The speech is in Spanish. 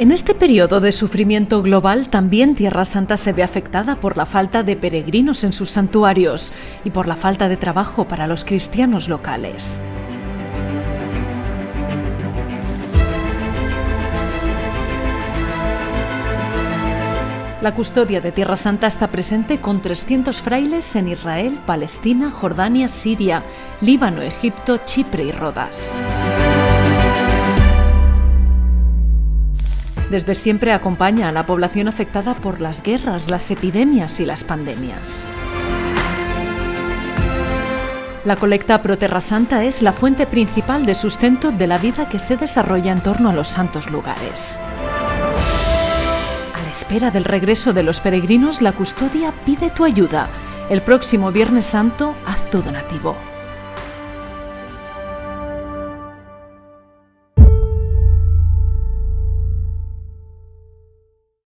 En este periodo de sufrimiento global también Tierra Santa se ve afectada por la falta de peregrinos en sus santuarios y por la falta de trabajo para los cristianos locales. La custodia de Tierra Santa está presente con 300 frailes en Israel, Palestina, Jordania, Siria, Líbano, Egipto, Chipre y Rodas. Desde siempre acompaña a la población afectada por las guerras, las epidemias y las pandemias. La colecta Pro Terra Santa es la fuente principal de sustento de la vida que se desarrolla en torno a los santos lugares. Espera del regreso de los peregrinos, la custodia pide tu ayuda. El próximo Viernes Santo, haz tu donativo.